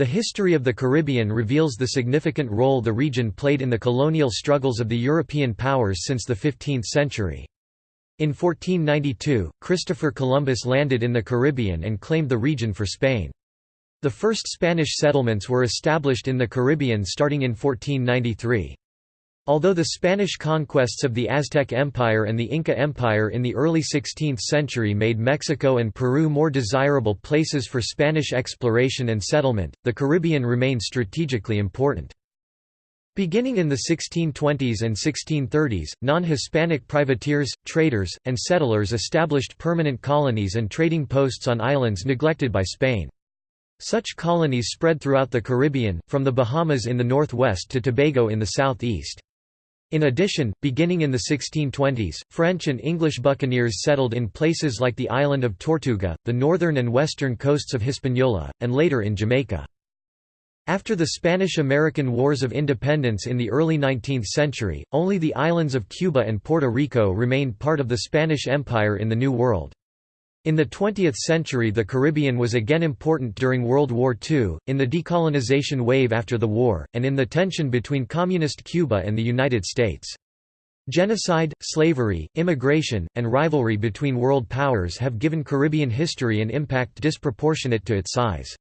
The history of the Caribbean reveals the significant role the region played in the colonial struggles of the European powers since the 15th century. In 1492, Christopher Columbus landed in the Caribbean and claimed the region for Spain. The first Spanish settlements were established in the Caribbean starting in 1493. Although the Spanish conquests of the Aztec Empire and the Inca Empire in the early 16th century made Mexico and Peru more desirable places for Spanish exploration and settlement, the Caribbean remained strategically important. Beginning in the 1620s and 1630s, non-Hispanic privateers, traders, and settlers established permanent colonies and trading posts on islands neglected by Spain. Such colonies spread throughout the Caribbean, from the Bahamas in the northwest to Tobago in the southeast. In addition, beginning in the 1620s, French and English buccaneers settled in places like the island of Tortuga, the northern and western coasts of Hispaniola, and later in Jamaica. After the Spanish–American Wars of Independence in the early 19th century, only the islands of Cuba and Puerto Rico remained part of the Spanish Empire in the New World. In the 20th century the Caribbean was again important during World War II, in the decolonization wave after the war, and in the tension between Communist Cuba and the United States. Genocide, slavery, immigration, and rivalry between world powers have given Caribbean history an impact disproportionate to its size.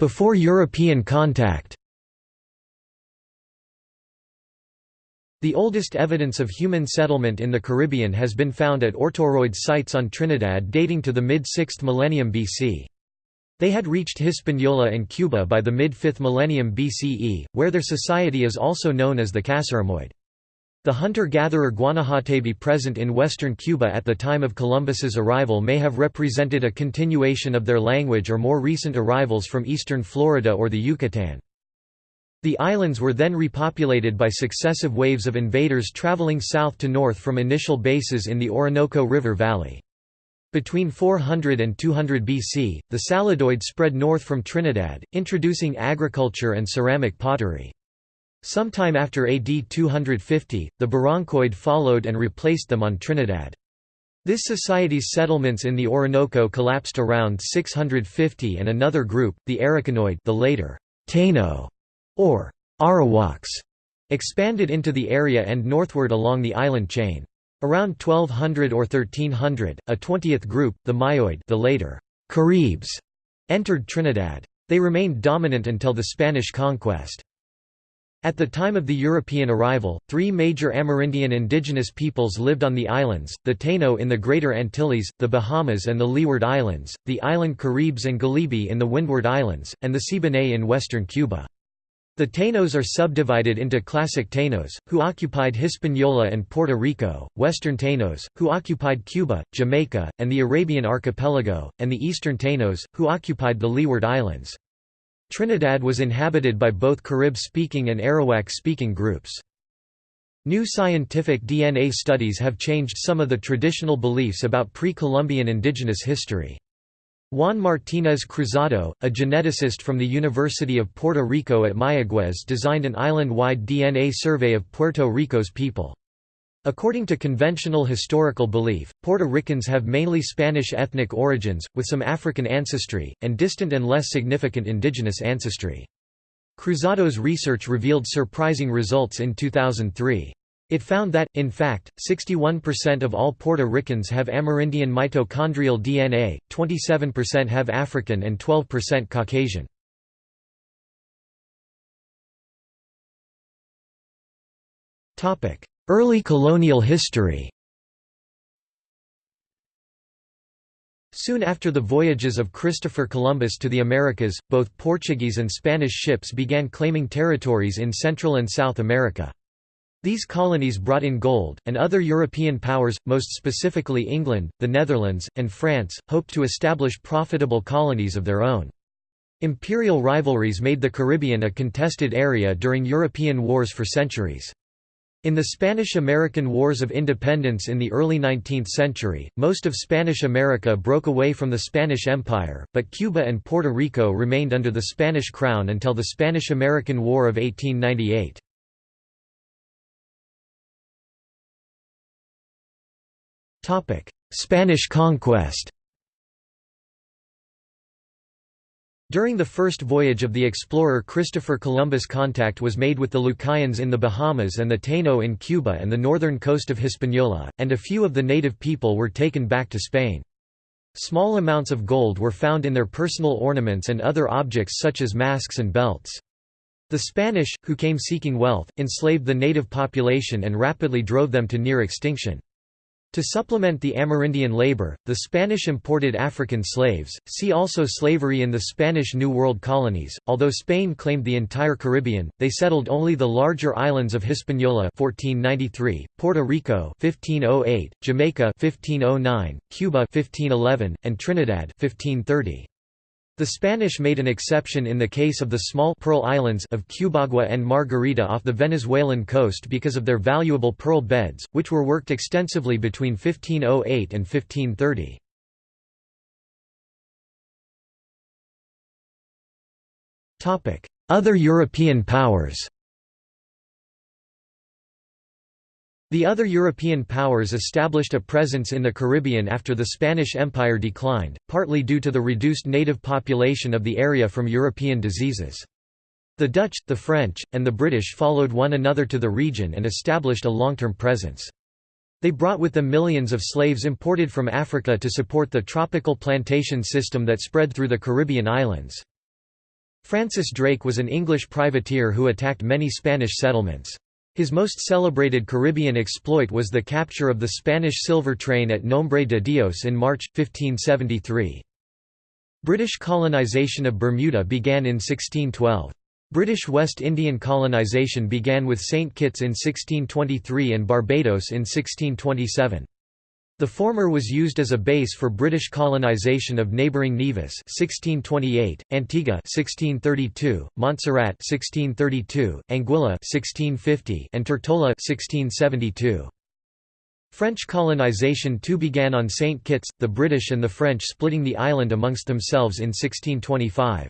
Before European contact The oldest evidence of human settlement in the Caribbean has been found at Ortoiroid sites on Trinidad dating to the mid-6th millennium BC. They had reached Hispaniola and Cuba by the mid-5th millennium BCE, where their society is also known as the Casimiroid. The hunter-gatherer Guanahatabey present in western Cuba at the time of Columbus's arrival may have represented a continuation of their language or more recent arrivals from eastern Florida or the Yucatan. The islands were then repopulated by successive waves of invaders traveling south to north from initial bases in the Orinoco River Valley. Between 400 and 200 BC, the Saladoid spread north from Trinidad, introducing agriculture and ceramic pottery. Sometime after AD 250, the Barrancoid followed and replaced them on Trinidad. This society's settlements in the Orinoco collapsed around 650 and another group, the Arauquinoid the later Taino, or Arawaks, expanded into the area and northward along the island chain. Around 1200 or 1300, a 20th group, the Mayoid the later Caribs, entered Trinidad. They remained dominant until the Spanish conquest. At the time of the European arrival, three major Amerindian indigenous peoples lived on the islands, the Taino in the Greater Antilles, the Bahamas and the Leeward Islands, the island Caribs and Galibi in the Windward Islands, and the Siboney in western Cuba. The Tainos are subdivided into Classic Tainos, who occupied Hispaniola and Puerto Rico, Western Tainos, who occupied Cuba, Jamaica, and the Arabian Archipelago, and the Eastern Tainos, who occupied the Leeward Islands. Trinidad was inhabited by both Carib-speaking and Arawak-speaking groups. New scientific DNA studies have changed some of the traditional beliefs about pre-Columbian indigenous history. Juan Martínez Cruzado, a geneticist from the University of Puerto Rico at Mayagüez designed an island-wide DNA survey of Puerto Rico's people. According to conventional historical belief, Puerto Ricans have mainly Spanish ethnic origins, with some African ancestry, and distant and less significant indigenous ancestry. Cruzado's research revealed surprising results in 2003. It found that, in fact, 61% of all Puerto Ricans have Amerindian mitochondrial DNA, 27% have African and 12% Caucasian. Early colonial history Soon after the voyages of Christopher Columbus to the Americas, both Portuguese and Spanish ships began claiming territories in Central and South America. These colonies brought in gold, and other European powers, most specifically England, the Netherlands, and France, hoped to establish profitable colonies of their own. Imperial rivalries made the Caribbean a contested area during European wars for centuries. In the Spanish–American Wars of Independence in the early 19th century, most of Spanish America broke away from the Spanish Empire, but Cuba and Puerto Rico remained under the Spanish crown until the Spanish–American War of 1898. Spanish conquest During the first voyage of the explorer Christopher Columbus contact was made with the Lucayans in the Bahamas and the Taino in Cuba and the northern coast of Hispaniola, and a few of the native people were taken back to Spain. Small amounts of gold were found in their personal ornaments and other objects such as masks and belts. The Spanish, who came seeking wealth, enslaved the native population and rapidly drove them to near extinction. To supplement the Amerindian labor, the Spanish imported African slaves. See also slavery in the Spanish New World colonies. Although Spain claimed the entire Caribbean, they settled only the larger islands of Hispaniola (1493), Puerto Rico (1508), Jamaica (1509), Cuba (1511), and Trinidad (1530). The Spanish made an exception in the case of the small pearl islands of Cubagua and Margarita off the Venezuelan coast because of their valuable pearl beds, which were worked extensively between 1508 and 1530. Other European powers The other European powers established a presence in the Caribbean after the Spanish Empire declined, partly due to the reduced native population of the area from European diseases. The Dutch, the French, and the British followed one another to the region and established a long-term presence. They brought with them millions of slaves imported from Africa to support the tropical plantation system that spread through the Caribbean islands. Francis Drake was an English privateer who attacked many Spanish settlements. His most celebrated Caribbean exploit was the capture of the Spanish silver train at Nombre de Dios in March, 1573. British colonisation of Bermuda began in 1612. British West Indian colonisation began with St Kitts in 1623 and Barbados in 1627. The former was used as a base for British colonisation of neighbouring Nevis 1628, Antigua 1632, Montserrat 1632, Anguilla 1650, and Tortola 1672. French colonisation too began on St Kitts, the British and the French splitting the island amongst themselves in 1625.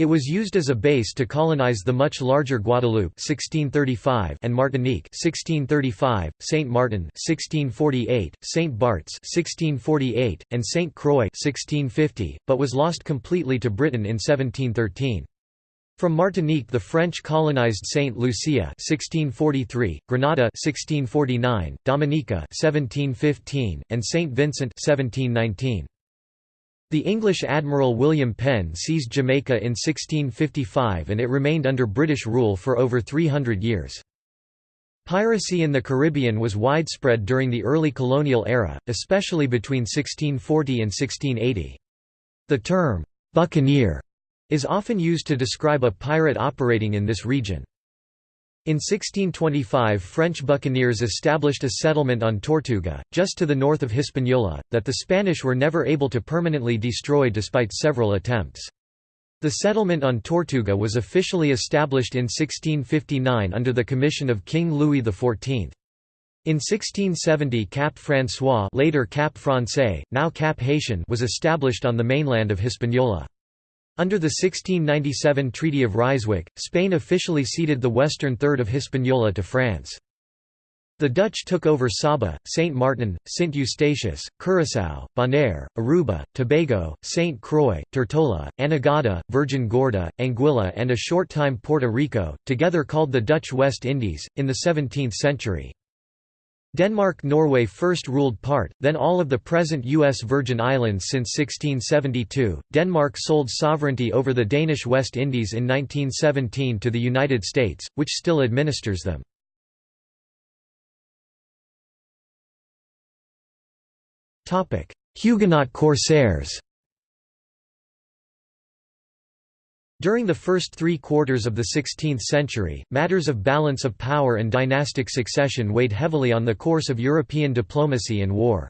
It was used as a base to colonize the much larger Guadeloupe 1635 and Martinique 1635, Saint Martin 1648, Saint Barts 1648, and Saint Croix 1650, but was lost completely to Britain in 1713. From Martinique the French colonized Saint Lucia 1643, Grenada 1649, Dominica 1715, and Saint Vincent 1719. The English Admiral William Penn seized Jamaica in 1655 and it remained under British rule for over 300 years. Piracy in the Caribbean was widespread during the early colonial era, especially between 1640 and 1680. The term, "'buccaneer' is often used to describe a pirate operating in this region. In 1625 French buccaneers established a settlement on Tortuga, just to the north of Hispaniola, that the Spanish were never able to permanently destroy despite several attempts. The settlement on Tortuga was officially established in 1659 under the commission of King Louis XIV. In 1670 Cap François later Cap Francais, now Cap Haitien was established on the mainland of Hispaniola. Under the 1697 Treaty of Ryswick, Spain officially ceded the western third of Hispaniola to France. The Dutch took over Saba, Saint Martin, Saint Eustatius, Curaçao, Bonaire, Aruba, Tobago, Saint Croix, Tortola, Anegada, Virgin Gorda, Anguilla and a short time Puerto Rico, together called the Dutch West Indies, in the 17th century. Denmark-Norway first ruled part, then all of the present U.S. Virgin Islands since 1672. Denmark sold sovereignty over the Danish West Indies in 1917 to the United States, which still administers them. Huguenot corsairs During the first three quarters of the 16th century, matters of balance of power and dynastic succession weighed heavily on the course of European diplomacy and war.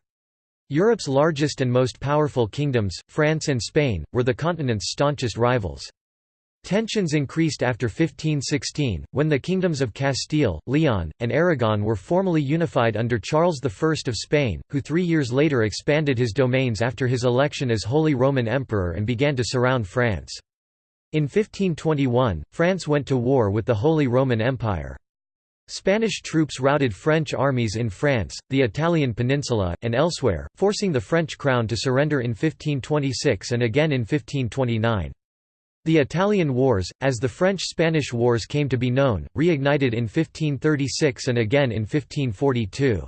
Europe's largest and most powerful kingdoms, France and Spain, were the continent's staunchest rivals. Tensions increased after 1516, when the kingdoms of Castile, Leon, and Aragon were formally unified under Charles I of Spain, who three years later expanded his domains after his election as Holy Roman Emperor and began to surround France. In 1521, France went to war with the Holy Roman Empire. Spanish troops routed French armies in France, the Italian peninsula, and elsewhere, forcing the French crown to surrender in 1526 and again in 1529. The Italian Wars, as the French–Spanish Wars came to be known, reignited in 1536 and again in 1542.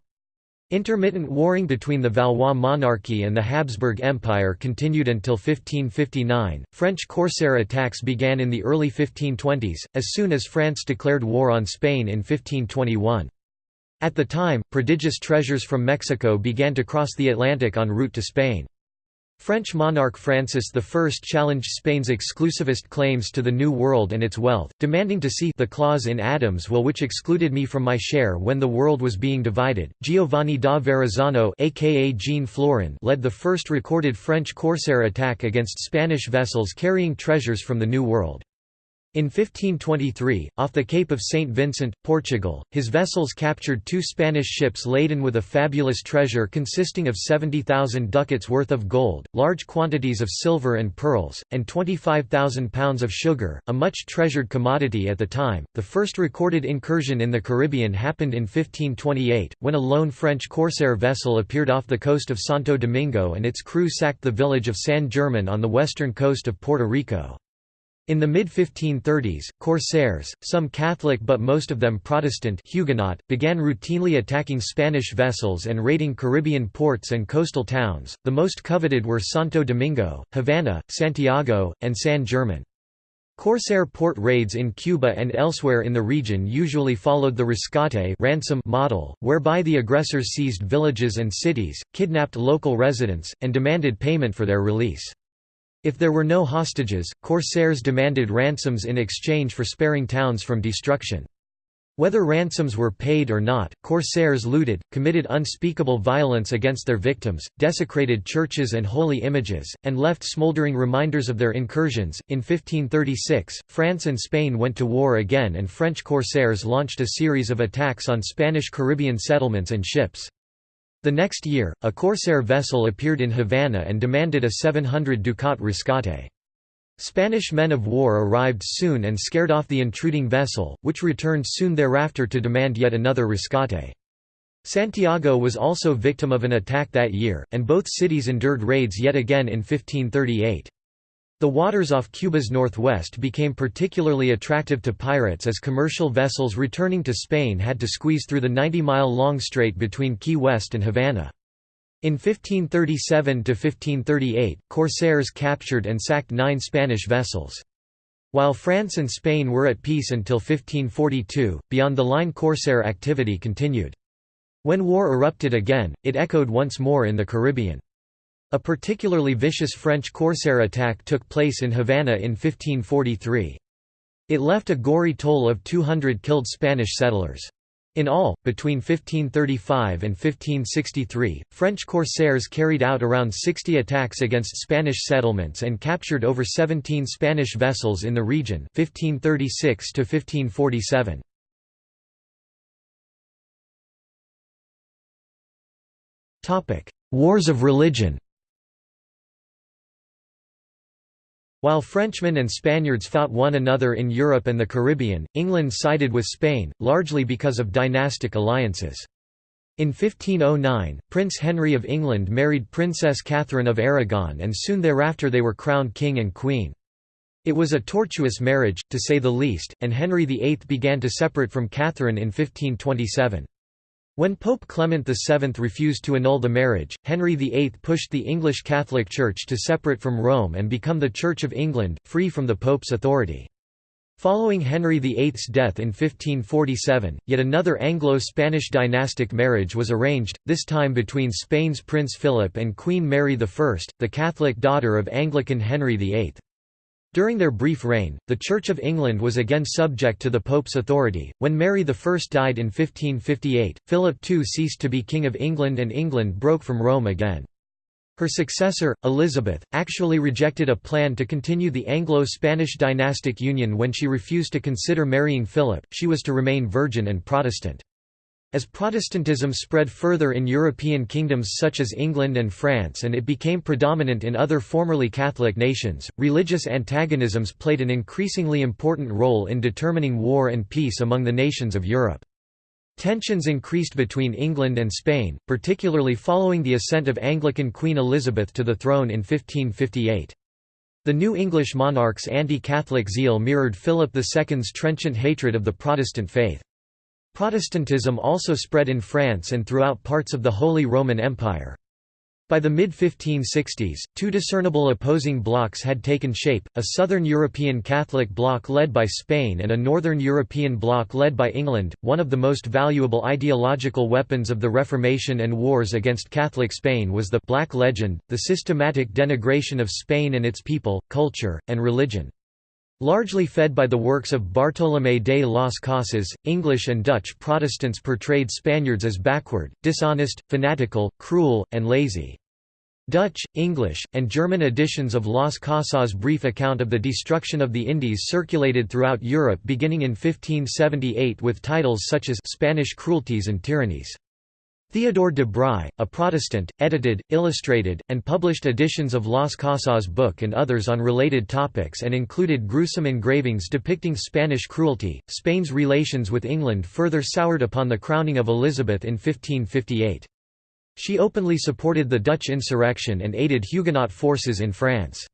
Intermittent warring between the Valois monarchy and the Habsburg Empire continued until 1559. French corsair attacks began in the early 1520s, as soon as France declared war on Spain in 1521. At the time, prodigious treasures from Mexico began to cross the Atlantic en route to Spain. French monarch Francis I challenged Spain's exclusivist claims to the New World and its wealth, demanding to see the clause in Adam's will which excluded me from my share when the world was being divided. Giovanni da Verrazzano aka Jean Florin led the first recorded French corsair attack against Spanish vessels carrying treasures from the New World. In 1523, off the Cape of St. Vincent, Portugal, his vessels captured two Spanish ships laden with a fabulous treasure consisting of 70,000 ducats worth of gold, large quantities of silver and pearls, and 25,000 pounds of sugar, a much treasured commodity at the time. The first recorded incursion in the Caribbean happened in 1528, when a lone French corsair vessel appeared off the coast of Santo Domingo and its crew sacked the village of San German on the western coast of Puerto Rico. In the mid-1530s, corsairs, some Catholic but most of them Protestant Huguenot, began routinely attacking Spanish vessels and raiding Caribbean ports and coastal towns. The most coveted were Santo Domingo, Havana, Santiago, and San German. Corsair port raids in Cuba and elsewhere in the region usually followed the rescate ransom model, whereby the aggressors seized villages and cities, kidnapped local residents, and demanded payment for their release. If there were no hostages, corsairs demanded ransoms in exchange for sparing towns from destruction. Whether ransoms were paid or not, corsairs looted, committed unspeakable violence against their victims, desecrated churches and holy images, and left smoldering reminders of their incursions. In 1536, France and Spain went to war again, and French corsairs launched a series of attacks on Spanish Caribbean settlements and ships. The next year, a corsair vessel appeared in Havana and demanded a 700 ducat rescate. Spanish men of war arrived soon and scared off the intruding vessel, which returned soon thereafter to demand yet another rescate. Santiago was also victim of an attack that year, and both cities endured raids yet again in 1538. The waters off Cuba's northwest became particularly attractive to pirates as commercial vessels returning to Spain had to squeeze through the 90-mile-long strait between Key West and Havana. In 1537–1538, corsairs captured and sacked nine Spanish vessels. While France and Spain were at peace until 1542, beyond-the-line corsair activity continued. When war erupted again, it echoed once more in the Caribbean. A particularly vicious French corsair attack took place in Havana in 1543. It left a gory toll of 200 killed Spanish settlers. In all, between 1535 and 1563, French corsairs carried out around 60 attacks against Spanish settlements and captured over 17 Spanish vessels in the region 1536 1547. Wars of religion While Frenchmen and Spaniards fought one another in Europe and the Caribbean, England sided with Spain, largely because of dynastic alliances. In 1509, Prince Henry of England married Princess Catherine of Aragon and soon thereafter they were crowned king and queen. It was a tortuous marriage, to say the least, and Henry VIII began to separate from Catherine in 1527. When Pope Clement VII refused to annul the marriage, Henry VIII pushed the English Catholic Church to separate from Rome and become the Church of England, free from the Pope's authority. Following Henry VIII's death in 1547, yet another Anglo-Spanish dynastic marriage was arranged, this time between Spain's Prince Philip and Queen Mary I, the Catholic daughter of Anglican Henry VIII. During their brief reign, the Church of England was again subject to the Pope's authority. When Mary I died in 1558, Philip II ceased to be King of England and England broke from Rome again. Her successor, Elizabeth, actually rejected a plan to continue the Anglo-Spanish dynastic union when she refused to consider marrying Philip, she was to remain virgin and Protestant. As Protestantism spread further in European kingdoms such as England and France and it became predominant in other formerly Catholic nations, religious antagonisms played an increasingly important role in determining war and peace among the nations of Europe. Tensions increased between England and Spain, particularly following the ascent of Anglican Queen Elizabeth to the throne in 1558. The new English monarch's anti-Catholic zeal mirrored Philip II's trenchant hatred of the Protestant faith. Protestantism also spread in France and throughout parts of the Holy Roman Empire. By the mid-1560s, two discernible opposing blocs had taken shape, a southern European Catholic bloc led by Spain and a northern European bloc led by England. One of the most valuable ideological weapons of the Reformation and wars against Catholic Spain was the «Black Legend», the systematic denigration of Spain and its people, culture, and religion. Largely fed by the works of Bartolomé de las Casas, English and Dutch Protestants portrayed Spaniards as backward, dishonest, fanatical, cruel, and lazy. Dutch, English, and German editions of Las Casas' brief account of the destruction of the Indies circulated throughout Europe beginning in 1578 with titles such as Spanish Cruelties and Tyrannies. Theodore de Bry, a Protestant, edited, illustrated, and published editions of Las Casas' book and others on related topics and included gruesome engravings depicting Spanish cruelty. Spain's relations with England further soured upon the crowning of Elizabeth in 1558. She openly supported the Dutch insurrection and aided Huguenot forces in France.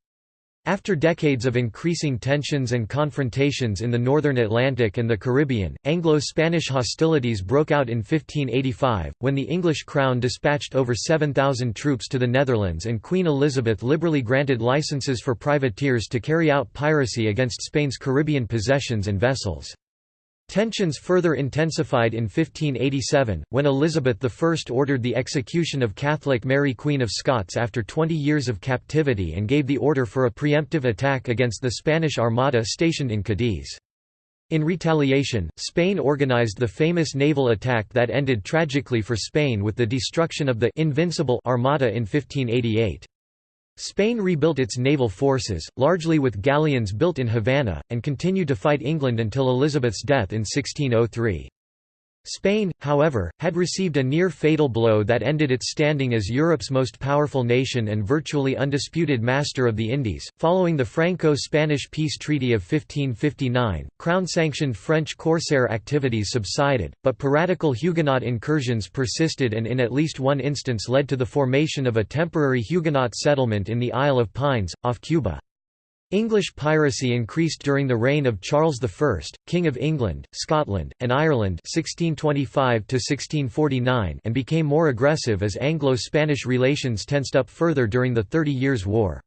After decades of increasing tensions and confrontations in the northern Atlantic and the Caribbean, Anglo-Spanish hostilities broke out in 1585, when the English crown dispatched over 7,000 troops to the Netherlands and Queen Elizabeth liberally granted licenses for privateers to carry out piracy against Spain's Caribbean possessions and vessels. Tensions further intensified in 1587, when Elizabeth I ordered the execution of Catholic Mary Queen of Scots after 20 years of captivity and gave the order for a preemptive attack against the Spanish Armada stationed in Cadiz. In retaliation, Spain organized the famous naval attack that ended tragically for Spain with the destruction of the «invincible» Armada in 1588. Spain rebuilt its naval forces, largely with galleons built in Havana, and continued to fight England until Elizabeth's death in 1603. Spain, however, had received a near-fatal blow that ended its standing as Europe's most powerful nation and virtually undisputed master of the Indies. Following the Franco-Spanish peace treaty of 1559, crown-sanctioned French corsair activities subsided, but piratical Huguenot incursions persisted and in at least one instance led to the formation of a temporary Huguenot settlement in the Isle of Pines, off Cuba. English piracy increased during the reign of Charles I, King of England, Scotland, and Ireland 1625 and became more aggressive as Anglo-Spanish relations tensed up further during the Thirty Years' War.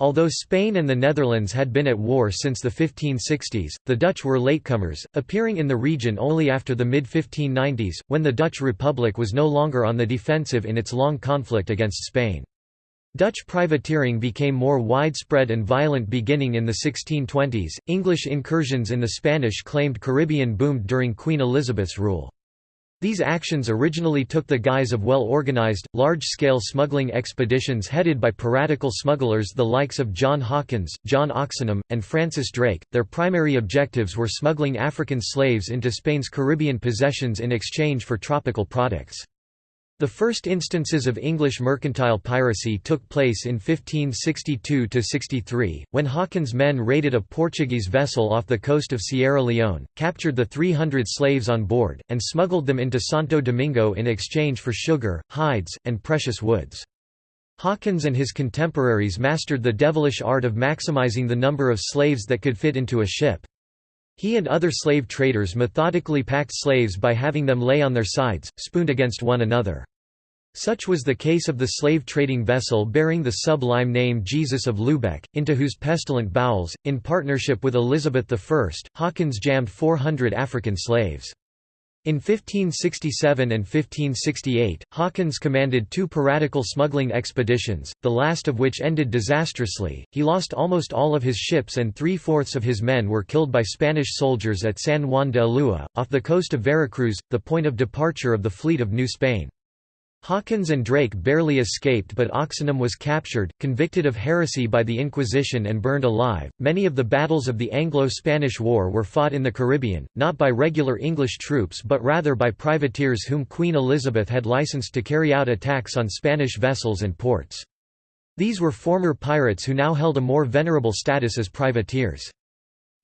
Although Spain and the Netherlands had been at war since the 1560s, the Dutch were latecomers, appearing in the region only after the mid-1590s, when the Dutch Republic was no longer on the defensive in its long conflict against Spain. Dutch privateering became more widespread and violent beginning in the 1620s. English incursions in the Spanish claimed Caribbean boomed during Queen Elizabeth's rule. These actions originally took the guise of well-organized, large-scale smuggling expeditions headed by piratical smugglers the likes of John Hawkins, John Oxenham, and Francis Drake. Their primary objectives were smuggling African slaves into Spain's Caribbean possessions in exchange for tropical products. The first instances of English mercantile piracy took place in 1562–63, when Hawkins' men raided a Portuguese vessel off the coast of Sierra Leone, captured the 300 slaves on board, and smuggled them into Santo Domingo in exchange for sugar, hides, and precious woods. Hawkins and his contemporaries mastered the devilish art of maximizing the number of slaves that could fit into a ship. He and other slave traders methodically packed slaves by having them lay on their sides, spooned against one another. Such was the case of the slave trading vessel bearing the sublime name Jesus of Lubeck, into whose pestilent bowels, in partnership with Elizabeth I, Hawkins jammed 400 African slaves. In 1567 and 1568, Hawkins commanded two piratical smuggling expeditions, the last of which ended disastrously. He lost almost all of his ships and three-fourths of his men were killed by Spanish soldiers at San Juan de Ulua, off the coast of Veracruz, the point of departure of the fleet of New Spain. Hawkins and Drake barely escaped, but Oxenham was captured, convicted of heresy by the Inquisition, and burned alive. Many of the battles of the Anglo Spanish War were fought in the Caribbean, not by regular English troops but rather by privateers whom Queen Elizabeth had licensed to carry out attacks on Spanish vessels and ports. These were former pirates who now held a more venerable status as privateers.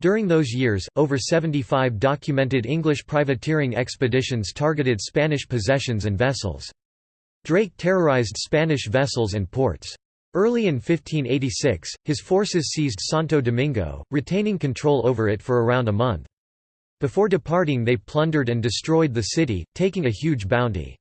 During those years, over 75 documented English privateering expeditions targeted Spanish possessions and vessels. Drake terrorized Spanish vessels and ports. Early in 1586, his forces seized Santo Domingo, retaining control over it for around a month. Before departing they plundered and destroyed the city, taking a huge bounty.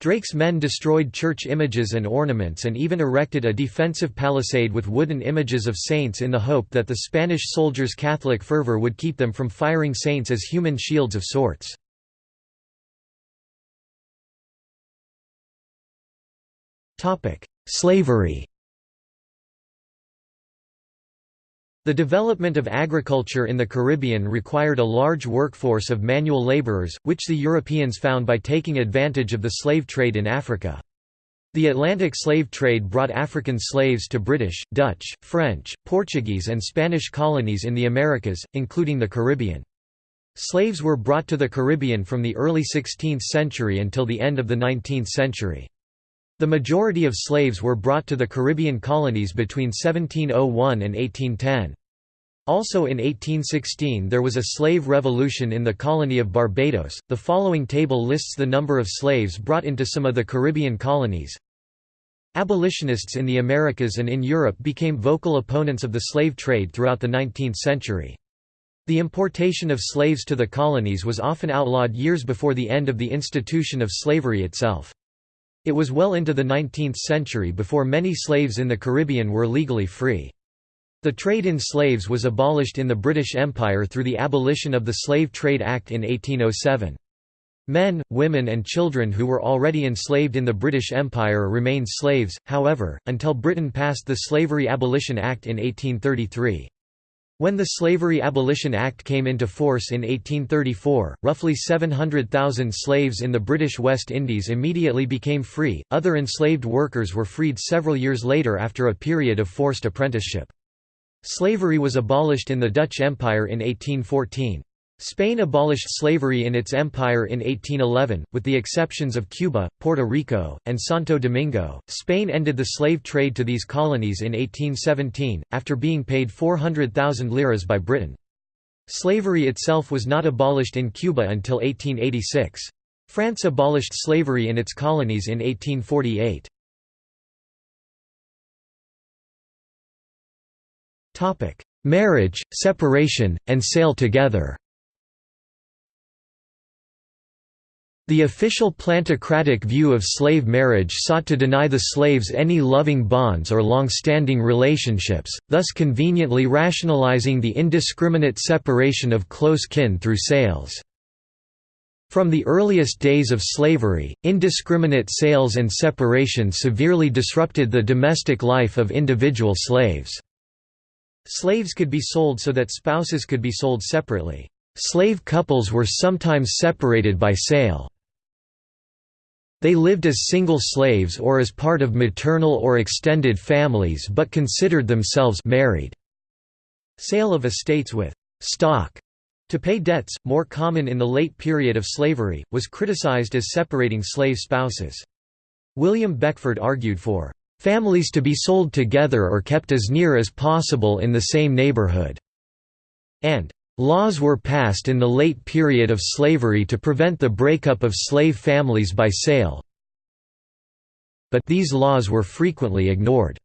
Drake's men destroyed church images and ornaments and even erected a defensive palisade with wooden images of saints in the hope that the Spanish soldiers' Catholic fervor would keep them from firing saints as human shields of sorts. Slavery The development of agriculture in the Caribbean required a large workforce of manual laborers, which the Europeans found by taking advantage of the slave trade in Africa. The Atlantic slave trade brought African slaves to British, Dutch, French, Portuguese and Spanish colonies in the Americas, including the Caribbean. Slaves were brought to the Caribbean from the early 16th century until the end of the 19th century. The majority of slaves were brought to the Caribbean colonies between 1701 and 1810. Also in 1816 there was a slave revolution in the colony of Barbados. The following table lists the number of slaves brought into some of the Caribbean colonies. Abolitionists in the Americas and in Europe became vocal opponents of the slave trade throughout the 19th century. The importation of slaves to the colonies was often outlawed years before the end of the institution of slavery itself. It was well into the 19th century before many slaves in the Caribbean were legally free. The trade in slaves was abolished in the British Empire through the abolition of the Slave Trade Act in 1807. Men, women and children who were already enslaved in the British Empire remained slaves, however, until Britain passed the Slavery Abolition Act in 1833. When the Slavery Abolition Act came into force in 1834, roughly 700,000 slaves in the British West Indies immediately became free. Other enslaved workers were freed several years later after a period of forced apprenticeship. Slavery was abolished in the Dutch Empire in 1814. Spain abolished slavery in its empire in 1811, with the exceptions of Cuba, Puerto Rico, and Santo Domingo. Spain ended the slave trade to these colonies in 1817, after being paid 400,000 liras by Britain. Slavery itself was not abolished in Cuba until 1886. France abolished slavery in its colonies in 1848. Marriage, separation, and sale together The official plantocratic view of slave marriage sought to deny the slaves any loving bonds or long-standing relationships, thus conveniently rationalizing the indiscriminate separation of close kin through sales. From the earliest days of slavery, indiscriminate sales and separation severely disrupted the domestic life of individual slaves. Slaves could be sold so that spouses could be sold separately. Slave couples were sometimes separated by sale. They lived as single slaves or as part of maternal or extended families but considered themselves married. Sale of estates with stock to pay debts, more common in the late period of slavery, was criticized as separating slave spouses. William Beckford argued for families to be sold together or kept as near as possible in the same neighborhood, and Laws were passed in the late period of slavery to prevent the breakup of slave families by sale, but these laws were frequently ignored.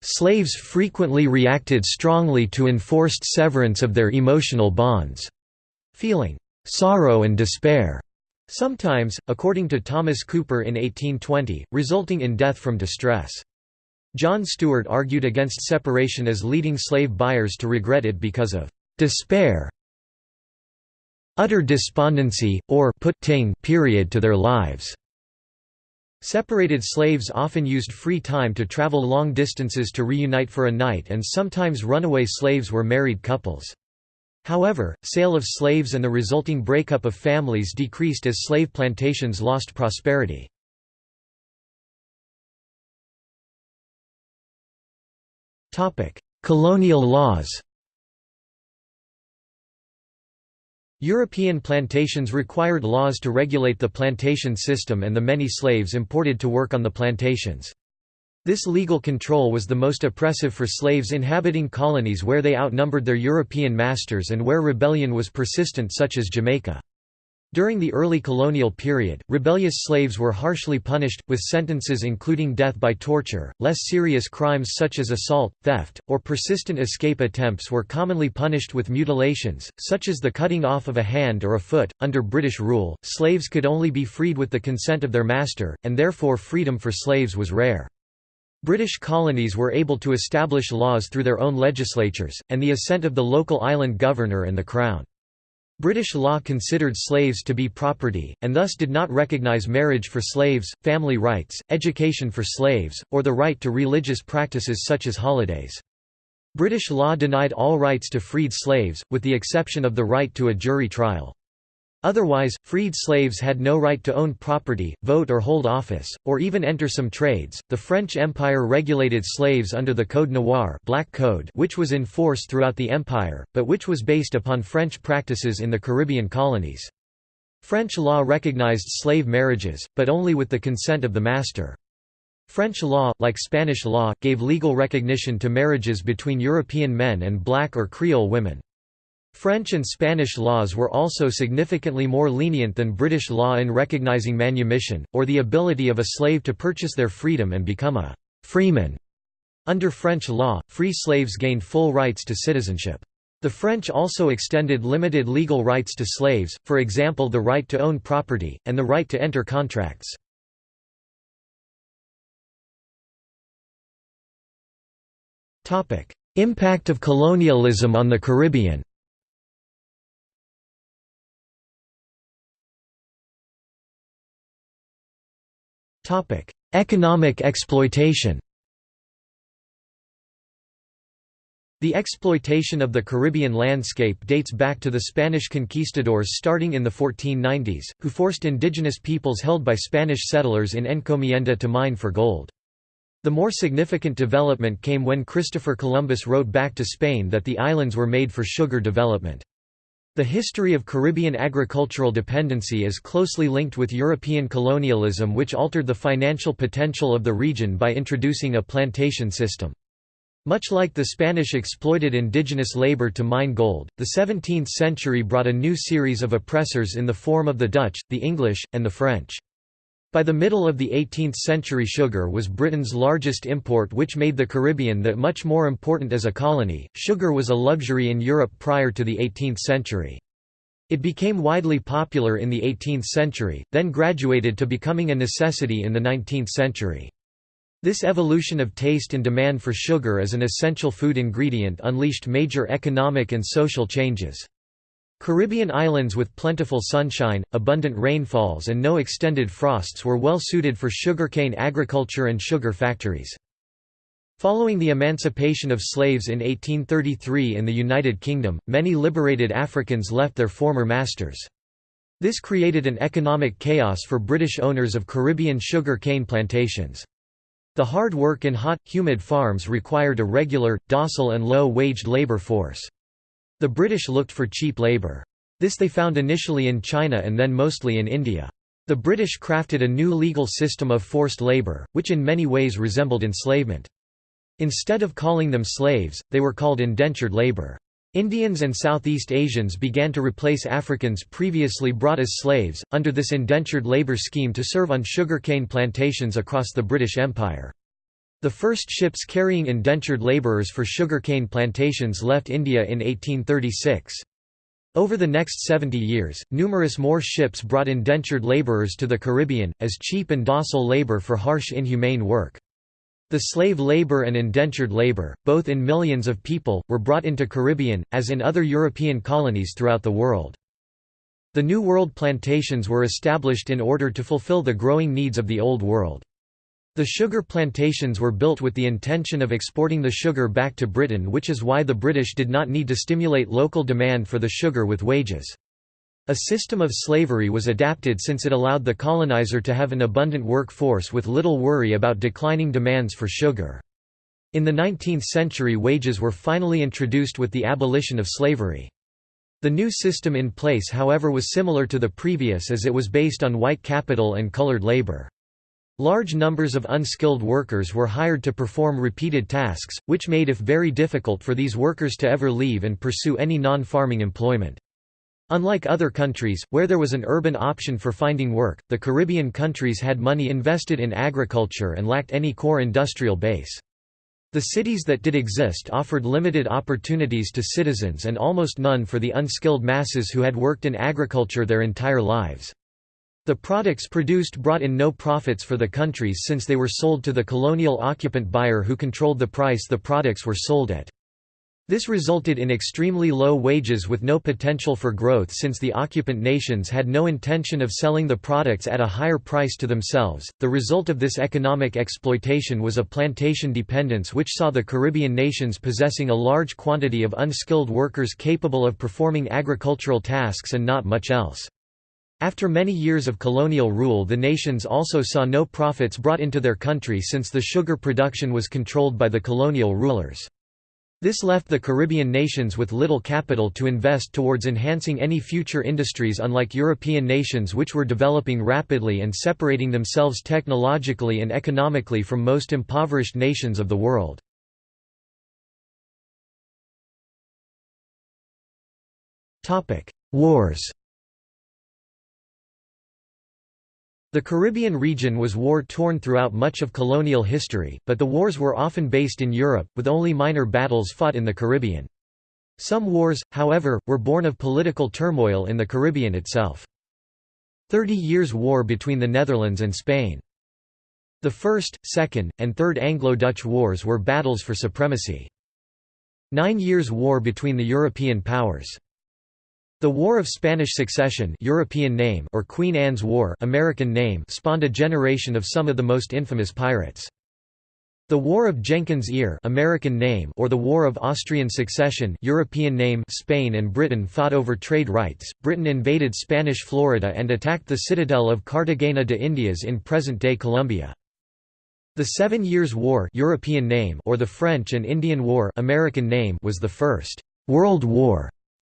Slaves frequently reacted strongly to enforced severance of their emotional bonds, feeling sorrow and despair, sometimes, according to Thomas Cooper in 1820, resulting in death from distress. John Stuart argued against separation as leading slave buyers to regret it because of despair utter despondency, or put period to their lives. Separated slaves often used free time to travel long distances to reunite for a night and sometimes runaway slaves were married couples. However, sale of slaves and the resulting breakup of families decreased as slave plantations lost prosperity. Colonial laws European plantations required laws to regulate the plantation system and the many slaves imported to work on the plantations. This legal control was the most oppressive for slaves inhabiting colonies where they outnumbered their European masters and where rebellion was persistent such as Jamaica. During the early colonial period, rebellious slaves were harshly punished, with sentences including death by torture. Less serious crimes such as assault, theft, or persistent escape attempts were commonly punished with mutilations, such as the cutting off of a hand or a foot. Under British rule, slaves could only be freed with the consent of their master, and therefore freedom for slaves was rare. British colonies were able to establish laws through their own legislatures, and the assent of the local island governor and the Crown. British law considered slaves to be property, and thus did not recognise marriage for slaves, family rights, education for slaves, or the right to religious practices such as holidays. British law denied all rights to freed slaves, with the exception of the right to a jury trial. Otherwise, freed slaves had no right to own property, vote or hold office, or even enter some trades. The French Empire regulated slaves under the Code Noir, Black Code, which was in force throughout the empire, but which was based upon French practices in the Caribbean colonies. French law recognized slave marriages, but only with the consent of the master. French law, like Spanish law, gave legal recognition to marriages between European men and black or Creole women. French and Spanish laws were also significantly more lenient than British law in recognizing manumission, or the ability of a slave to purchase their freedom and become a «freeman». Under French law, free slaves gained full rights to citizenship. The French also extended limited legal rights to slaves, for example the right to own property, and the right to enter contracts. Impact of colonialism on the Caribbean Economic exploitation The exploitation of the Caribbean landscape dates back to the Spanish conquistadors starting in the 1490s, who forced indigenous peoples held by Spanish settlers in encomienda to mine for gold. The more significant development came when Christopher Columbus wrote back to Spain that the islands were made for sugar development. The history of Caribbean agricultural dependency is closely linked with European colonialism which altered the financial potential of the region by introducing a plantation system. Much like the Spanish exploited indigenous labor to mine gold, the 17th century brought a new series of oppressors in the form of the Dutch, the English, and the French. By the middle of the 18th century sugar was Britain's largest import which made the Caribbean that much more important as a colony. Sugar was a luxury in Europe prior to the 18th century. It became widely popular in the 18th century, then graduated to becoming a necessity in the 19th century. This evolution of taste and demand for sugar as an essential food ingredient unleashed major economic and social changes. Caribbean islands with plentiful sunshine, abundant rainfalls and no extended frosts were well suited for sugarcane agriculture and sugar factories. Following the emancipation of slaves in 1833 in the United Kingdom, many liberated Africans left their former masters. This created an economic chaos for British owners of Caribbean sugar cane plantations. The hard work in hot, humid farms required a regular, docile and low-waged labour force. The British looked for cheap labour. This they found initially in China and then mostly in India. The British crafted a new legal system of forced labour, which in many ways resembled enslavement. Instead of calling them slaves, they were called indentured labour. Indians and Southeast Asians began to replace Africans previously brought as slaves, under this indentured labour scheme to serve on sugarcane plantations across the British Empire. The first ships carrying indentured labourers for sugarcane plantations left India in 1836. Over the next 70 years, numerous more ships brought indentured labourers to the Caribbean, as cheap and docile labour for harsh inhumane work. The slave labour and indentured labour, both in millions of people, were brought into Caribbean, as in other European colonies throughout the world. The New World plantations were established in order to fulfill the growing needs of the Old World. The sugar plantations were built with the intention of exporting the sugar back to Britain which is why the British did not need to stimulate local demand for the sugar with wages. A system of slavery was adapted since it allowed the colonizer to have an abundant workforce with little worry about declining demands for sugar. In the 19th century wages were finally introduced with the abolition of slavery. The new system in place however was similar to the previous as it was based on white capital and colored labor. Large numbers of unskilled workers were hired to perform repeated tasks, which made it very difficult for these workers to ever leave and pursue any non-farming employment. Unlike other countries, where there was an urban option for finding work, the Caribbean countries had money invested in agriculture and lacked any core industrial base. The cities that did exist offered limited opportunities to citizens and almost none for the unskilled masses who had worked in agriculture their entire lives. The products produced brought in no profits for the countries since they were sold to the colonial occupant buyer who controlled the price the products were sold at. This resulted in extremely low wages with no potential for growth since the occupant nations had no intention of selling the products at a higher price to themselves. The result of this economic exploitation was a plantation dependence which saw the Caribbean nations possessing a large quantity of unskilled workers capable of performing agricultural tasks and not much else. After many years of colonial rule the nations also saw no profits brought into their country since the sugar production was controlled by the colonial rulers. This left the Caribbean nations with little capital to invest towards enhancing any future industries unlike European nations which were developing rapidly and separating themselves technologically and economically from most impoverished nations of the world. Wars The Caribbean region was war-torn throughout much of colonial history, but the wars were often based in Europe, with only minor battles fought in the Caribbean. Some wars, however, were born of political turmoil in the Caribbean itself. Thirty Years' War between the Netherlands and Spain. The First, Second, and Third Anglo-Dutch Wars were battles for supremacy. Nine Years' War between the European powers. The War of Spanish Succession European name or Queen Anne's War American name spawned a generation of some of the most infamous pirates. The War of Jenkins' Ear American name or the War of Austrian Succession European name Spain and Britain fought over trade rights. Britain invaded Spanish Florida and attacked the citadel of Cartagena de Indias in present-day Colombia. The Seven Years' War European name or the French and Indian War American name was the first World War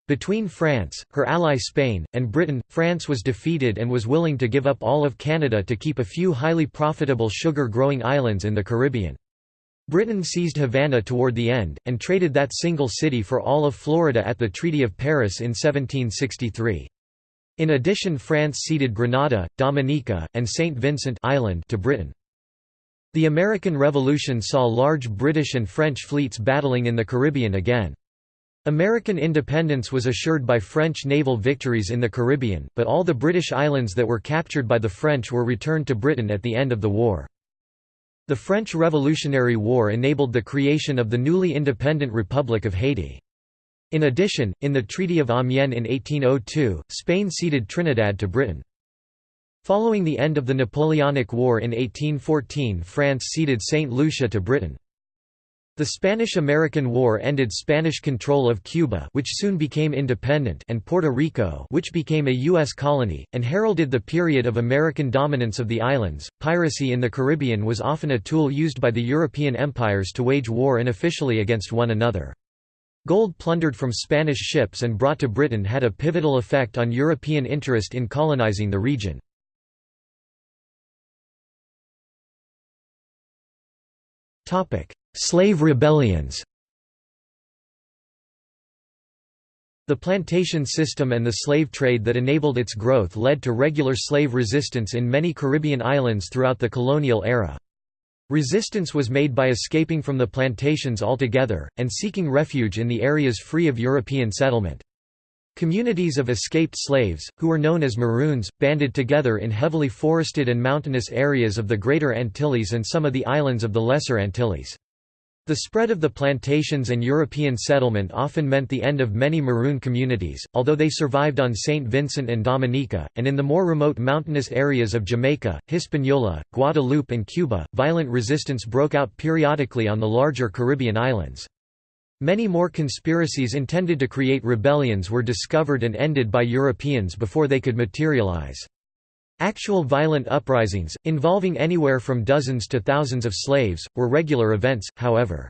between France, her ally Spain, and Britain, France was defeated and was willing to give up all of Canada to keep a few highly profitable sugar-growing islands in the Caribbean. Britain seized Havana toward the end, and traded that single city for all of Florida at the Treaty of Paris in 1763. In addition France ceded Grenada, Dominica, and St. Vincent Island to Britain. The American Revolution saw large British and French fleets battling in the Caribbean again. American independence was assured by French naval victories in the Caribbean, but all the British islands that were captured by the French were returned to Britain at the end of the war. The French Revolutionary War enabled the creation of the newly independent Republic of Haiti. In addition, in the Treaty of Amiens in 1802, Spain ceded Trinidad to Britain. Following the end of the Napoleonic War in 1814 France ceded St. Lucia to Britain. The Spanish–American War ended Spanish control of Cuba which soon became independent and Puerto Rico which became a U.S. colony, and heralded the period of American dominance of the islands. Piracy in the Caribbean was often a tool used by the European empires to wage war unofficially against one another. Gold plundered from Spanish ships and brought to Britain had a pivotal effect on European interest in colonizing the region. Slave rebellions The plantation system and the slave trade that enabled its growth led to regular slave resistance in many Caribbean islands throughout the colonial era. Resistance was made by escaping from the plantations altogether, and seeking refuge in the areas free of European settlement. Communities of escaped slaves, who were known as Maroons, banded together in heavily forested and mountainous areas of the Greater Antilles and some of the islands of the Lesser Antilles. The spread of the plantations and European settlement often meant the end of many Maroon communities, although they survived on St. Vincent and Dominica, and in the more remote mountainous areas of Jamaica, Hispaniola, Guadeloupe and Cuba, violent resistance broke out periodically on the larger Caribbean islands. Many more conspiracies intended to create rebellions were discovered and ended by Europeans before they could materialize. Actual violent uprisings, involving anywhere from dozens to thousands of slaves, were regular events, however.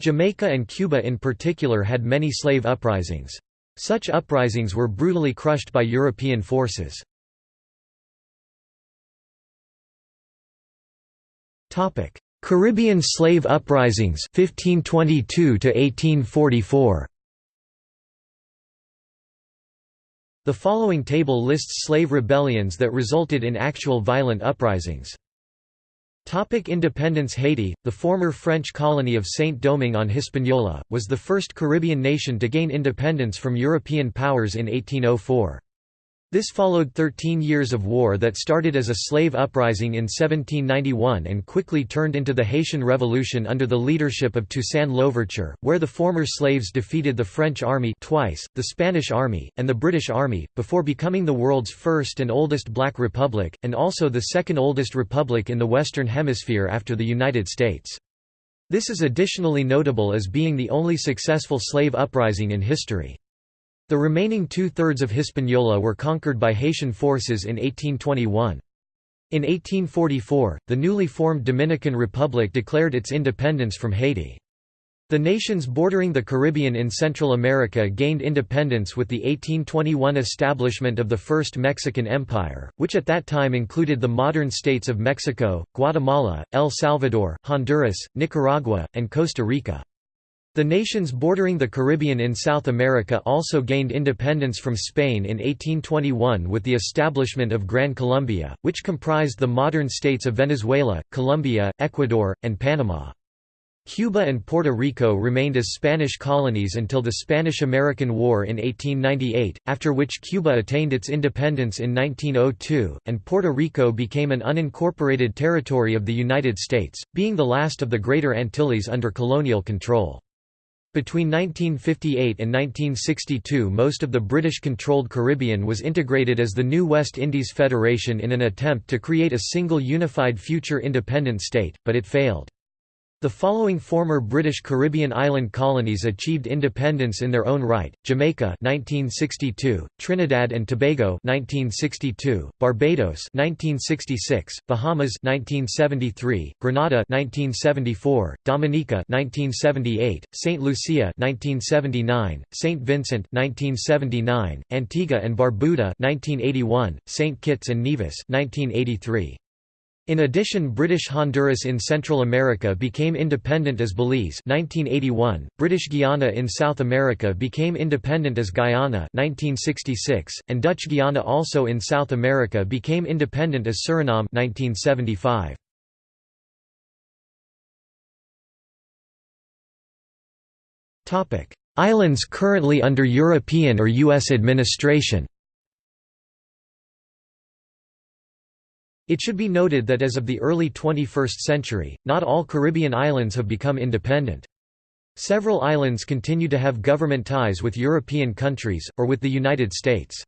Jamaica and Cuba in particular had many slave uprisings. Such uprisings were brutally crushed by European forces. Caribbean slave uprisings 1522 to 1844 The following table lists slave rebellions that resulted in actual violent uprisings. Topic independence Haiti, the former French colony of Saint-Domingue on Hispaniola, was the first Caribbean nation to gain independence from European powers in 1804. This followed 13 years of war that started as a slave uprising in 1791 and quickly turned into the Haitian Revolution under the leadership of Toussaint Louverture, where the former slaves defeated the French army twice, the Spanish army, and the British army, before becoming the world's first and oldest black republic, and also the second oldest republic in the Western Hemisphere after the United States. This is additionally notable as being the only successful slave uprising in history. The remaining two-thirds of Hispaniola were conquered by Haitian forces in 1821. In 1844, the newly formed Dominican Republic declared its independence from Haiti. The nations bordering the Caribbean in Central America gained independence with the 1821 establishment of the First Mexican Empire, which at that time included the modern states of Mexico, Guatemala, El Salvador, Honduras, Nicaragua, and Costa Rica. The nations bordering the Caribbean in South America also gained independence from Spain in 1821 with the establishment of Gran Colombia, which comprised the modern states of Venezuela, Colombia, Ecuador, and Panama. Cuba and Puerto Rico remained as Spanish colonies until the Spanish–American War in 1898, after which Cuba attained its independence in 1902, and Puerto Rico became an unincorporated territory of the United States, being the last of the Greater Antilles under colonial control. Between 1958 and 1962 most of the British-controlled Caribbean was integrated as the new West Indies Federation in an attempt to create a single unified future independent state, but it failed. The following former British Caribbean island colonies achieved independence in their own right: Jamaica 1962, Trinidad and Tobago 1962, Barbados 1966, Bahamas 1973, Grenada 1974, Dominica 1978, Saint Lucia 1979, Saint Vincent 1979, Antigua and Barbuda 1981, Saint Kitts and Nevis 1983. In addition British Honduras in Central America became independent as Belize 1981, British Guiana in South America became independent as Guyana 1966, and Dutch Guiana also in South America became independent as Suriname 1975. Islands currently under European or U.S. administration It should be noted that as of the early 21st century, not all Caribbean islands have become independent. Several islands continue to have government ties with European countries, or with the United States.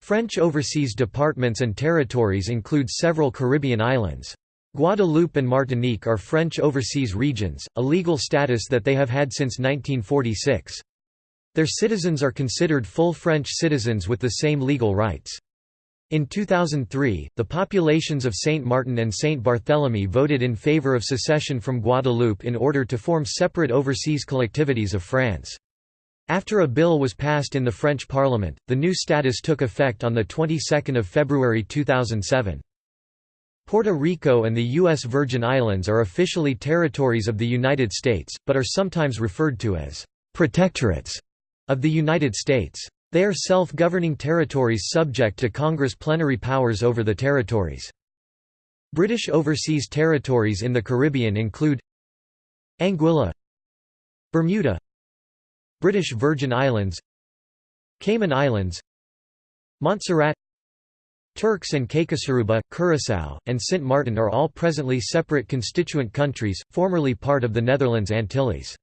French overseas departments and territories include several Caribbean islands. Guadeloupe and Martinique are French overseas regions, a legal status that they have had since 1946. Their citizens are considered full French citizens with the same legal rights. In 2003, the populations of Saint Martin and Saint Barthélemy voted in favor of secession from Guadeloupe in order to form separate overseas collectivities of France. After a bill was passed in the French Parliament, the new status took effect on the 22nd of February 2007. Puerto Rico and the U.S. Virgin Islands are officially territories of the United States, but are sometimes referred to as protectorates of the United States. They are self-governing territories subject to Congress plenary powers over the territories. British overseas territories in the Caribbean include Anguilla Bermuda British Virgin Islands Cayman Islands Montserrat Turks and Caicos Curaçao, and Sint Maarten are all presently separate constituent countries, formerly part of the Netherlands Antilles.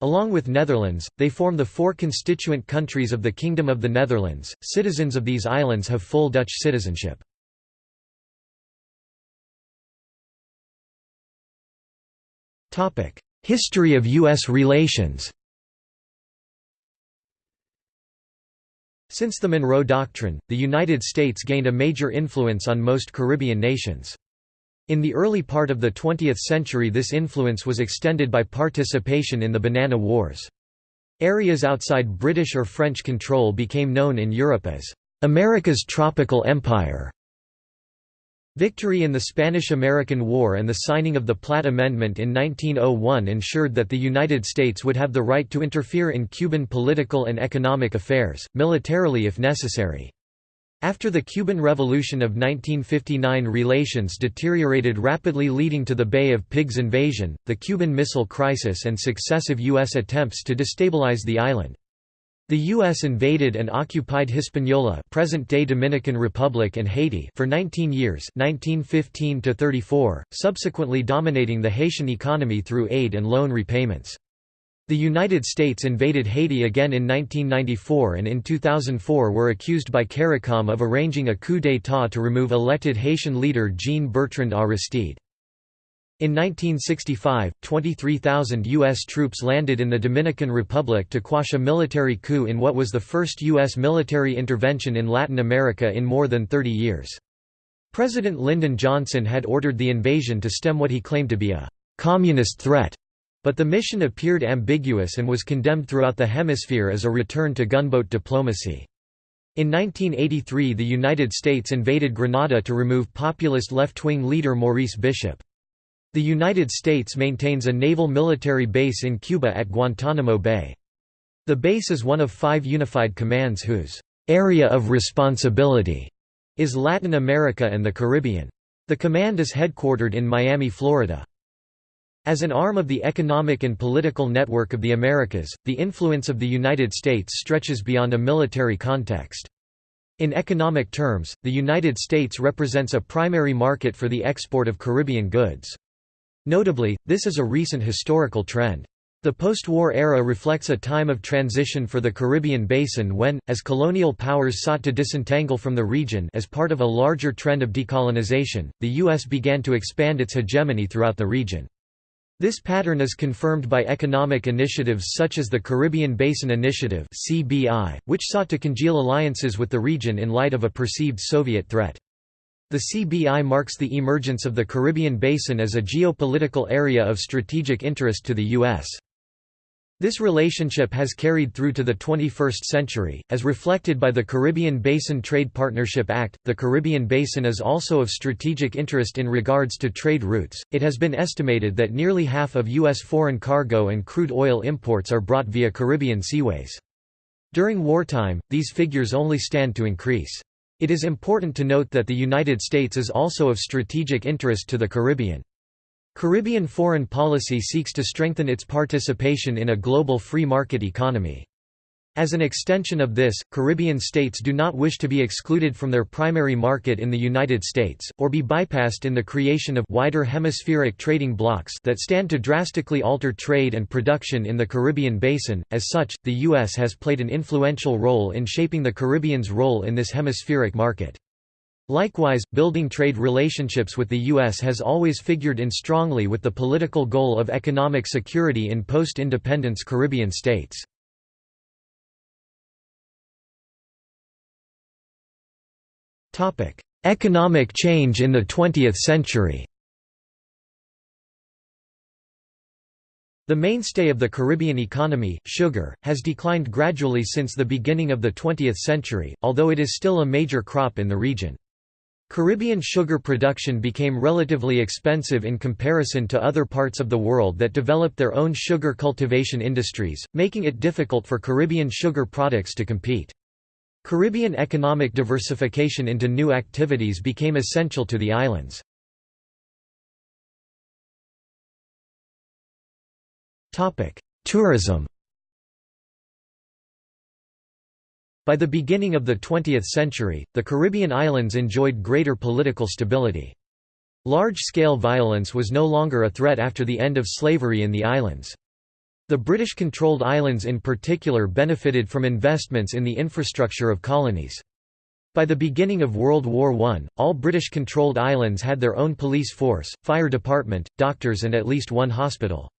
Along with Netherlands, they form the four constituent countries of the Kingdom of the Netherlands. Citizens of these islands have full Dutch citizenship. Topic: History of US relations. Since the Monroe Doctrine, the United States gained a major influence on most Caribbean nations. In the early part of the 20th century this influence was extended by participation in the Banana Wars. Areas outside British or French control became known in Europe as America's Tropical Empire. Victory in the Spanish–American War and the signing of the Platt Amendment in 1901 ensured that the United States would have the right to interfere in Cuban political and economic affairs, militarily if necessary. After the Cuban Revolution of 1959 relations deteriorated rapidly leading to the Bay of Pigs invasion, the Cuban Missile Crisis and successive U.S. attempts to destabilize the island. The U.S. invaded and occupied Hispaniola present-day Dominican Republic and Haiti for 19 years 1915 subsequently dominating the Haitian economy through aid and loan repayments. The United States invaded Haiti again in 1994 and in 2004 were accused by CARICOM of arranging a coup d'état to remove elected Haitian leader Jean-Bertrand Aristide. In 1965, 23,000 U.S. troops landed in the Dominican Republic to quash a military coup in what was the first U.S. military intervention in Latin America in more than 30 years. President Lyndon Johnson had ordered the invasion to stem what he claimed to be a «communist threat», but the mission appeared ambiguous and was condemned throughout the hemisphere as a return to gunboat diplomacy. In 1983 the United States invaded Grenada to remove populist left-wing leader Maurice Bishop. The United States maintains a naval military base in Cuba at Guantanamo Bay. The base is one of five unified commands whose area of responsibility is Latin America and the Caribbean. The command is headquartered in Miami, Florida. As an arm of the economic and political network of the Americas, the influence of the United States stretches beyond a military context. In economic terms, the United States represents a primary market for the export of Caribbean goods. Notably, this is a recent historical trend. The post-war era reflects a time of transition for the Caribbean basin when, as colonial powers sought to disentangle from the region as part of a larger trend of decolonization, the U.S. began to expand its hegemony throughout the region. This pattern is confirmed by economic initiatives such as the Caribbean Basin Initiative which sought to congeal alliances with the region in light of a perceived Soviet threat. The CBI marks the emergence of the Caribbean Basin as a geopolitical area of strategic interest to the U.S. This relationship has carried through to the 21st century, as reflected by the Caribbean Basin Trade Partnership Act. The Caribbean Basin is also of strategic interest in regards to trade routes. It has been estimated that nearly half of U.S. foreign cargo and crude oil imports are brought via Caribbean seaways. During wartime, these figures only stand to increase. It is important to note that the United States is also of strategic interest to the Caribbean. Caribbean foreign policy seeks to strengthen its participation in a global free market economy. As an extension of this, Caribbean states do not wish to be excluded from their primary market in the United States, or be bypassed in the creation of wider hemispheric trading blocs that stand to drastically alter trade and production in the Caribbean basin. As such, the U.S. has played an influential role in shaping the Caribbean's role in this hemispheric market. Likewise, building trade relationships with the U.S. has always figured in strongly with the political goal of economic security in post-independence Caribbean states. Economic change in the 20th century The mainstay of the Caribbean economy, sugar, has declined gradually since the beginning of the 20th century, although it is still a major crop in the region. Caribbean sugar production became relatively expensive in comparison to other parts of the world that developed their own sugar cultivation industries, making it difficult for Caribbean sugar products to compete. Caribbean economic diversification into new activities became essential to the islands. Tourism By the beginning of the 20th century, the Caribbean islands enjoyed greater political stability. Large-scale violence was no longer a threat after the end of slavery in the islands. The British-controlled islands in particular benefited from investments in the infrastructure of colonies. By the beginning of World War I, all British-controlled islands had their own police force, fire department, doctors and at least one hospital.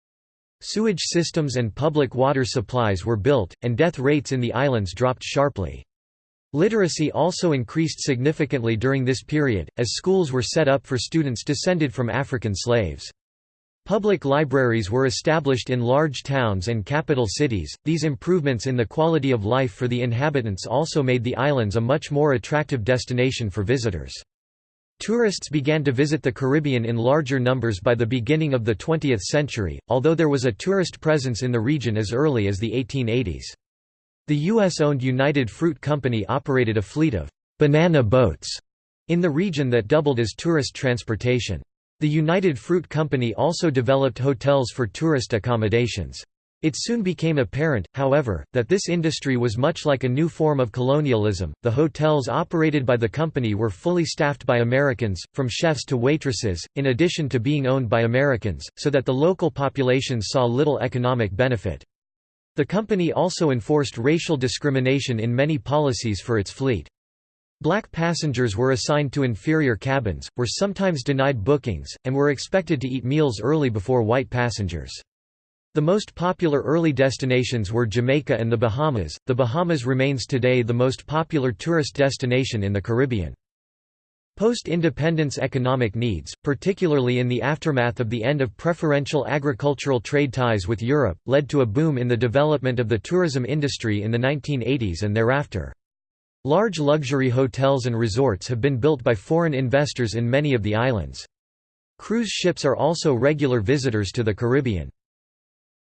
Sewage systems and public water supplies were built, and death rates in the islands dropped sharply. Literacy also increased significantly during this period, as schools were set up for students descended from African slaves. Public libraries were established in large towns and capital cities. These improvements in the quality of life for the inhabitants also made the islands a much more attractive destination for visitors. Tourists began to visit the Caribbean in larger numbers by the beginning of the 20th century, although there was a tourist presence in the region as early as the 1880s. The U.S.-owned United Fruit Company operated a fleet of «banana boats» in the region that doubled as tourist transportation. The United Fruit Company also developed hotels for tourist accommodations. It soon became apparent, however, that this industry was much like a new form of colonialism. The hotels operated by the company were fully staffed by Americans, from chefs to waitresses, in addition to being owned by Americans, so that the local populations saw little economic benefit. The company also enforced racial discrimination in many policies for its fleet. Black passengers were assigned to inferior cabins, were sometimes denied bookings, and were expected to eat meals early before white passengers. The most popular early destinations were Jamaica and the Bahamas. The Bahamas remains today the most popular tourist destination in the Caribbean. Post-independence economic needs, particularly in the aftermath of the end of preferential agricultural trade ties with Europe, led to a boom in the development of the tourism industry in the 1980s and thereafter. Large luxury hotels and resorts have been built by foreign investors in many of the islands. Cruise ships are also regular visitors to the Caribbean.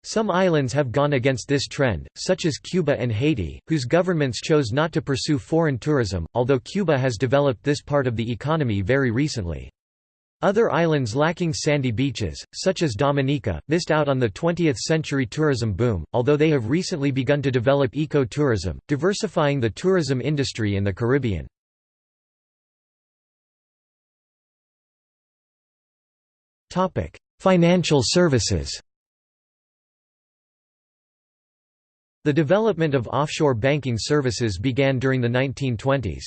Some islands have gone against this trend, such as Cuba and Haiti, whose governments chose not to pursue foreign tourism, although Cuba has developed this part of the economy very recently. Other islands lacking sandy beaches, such as Dominica, missed out on the 20th-century tourism boom, although they have recently begun to develop eco-tourism, diversifying the tourism industry in the Caribbean. Financial services The development of offshore banking services began during the 1920s.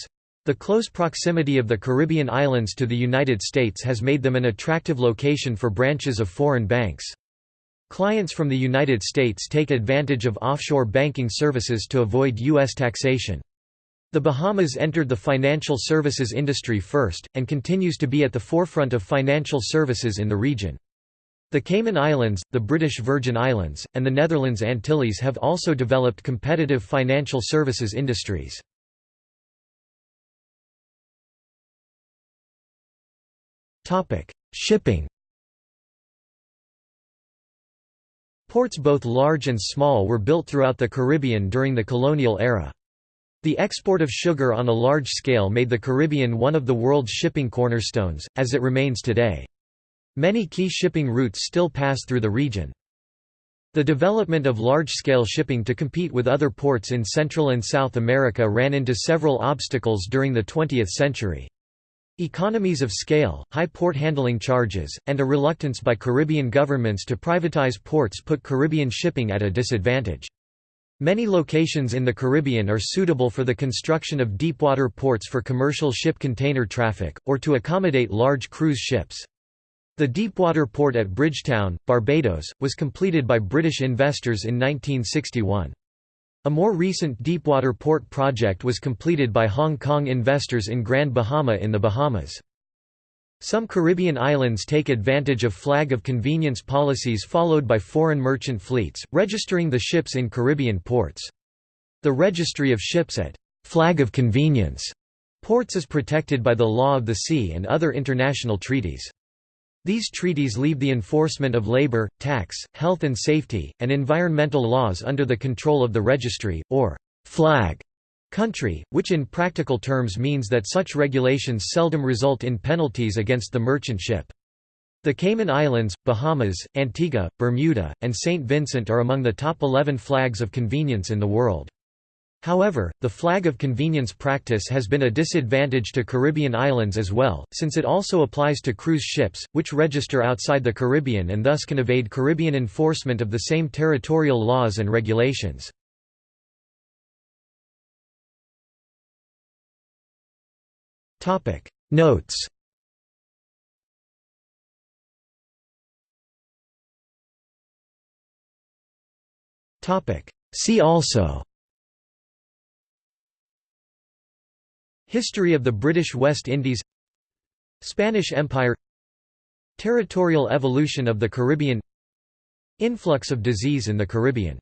The close proximity of the Caribbean islands to the United States has made them an attractive location for branches of foreign banks. Clients from the United States take advantage of offshore banking services to avoid U.S. taxation. The Bahamas entered the financial services industry first, and continues to be at the forefront of financial services in the region. The Cayman Islands, the British Virgin Islands, and the Netherlands Antilles have also developed competitive financial services industries. Shipping Ports both large and small were built throughout the Caribbean during the colonial era. The export of sugar on a large scale made the Caribbean one of the world's shipping cornerstones, as it remains today. Many key shipping routes still pass through the region. The development of large-scale shipping to compete with other ports in Central and South America ran into several obstacles during the 20th century. Economies of scale, high port handling charges, and a reluctance by Caribbean governments to privatize ports put Caribbean shipping at a disadvantage. Many locations in the Caribbean are suitable for the construction of deepwater ports for commercial ship container traffic, or to accommodate large cruise ships. The deepwater port at Bridgetown, Barbados, was completed by British investors in 1961. A more recent deepwater port project was completed by Hong Kong investors in Grand Bahama in the Bahamas. Some Caribbean islands take advantage of flag of convenience policies followed by foreign merchant fleets, registering the ships in Caribbean ports. The registry of ships at flag of convenience ports is protected by the law of the sea and other international treaties. These treaties leave the enforcement of labor, tax, health and safety, and environmental laws under the control of the registry, or flag country, which in practical terms means that such regulations seldom result in penalties against the merchant ship. The Cayman Islands, Bahamas, Antigua, Bermuda, and St. Vincent are among the top 11 flags of convenience in the world. However, the flag of convenience practice has been a disadvantage to Caribbean islands as well, since it also applies to cruise ships, which register outside the Caribbean and thus can evade Caribbean enforcement of the same territorial laws and regulations. Notes See also History of the British West Indies Spanish Empire Territorial evolution of the Caribbean Influx of disease in the Caribbean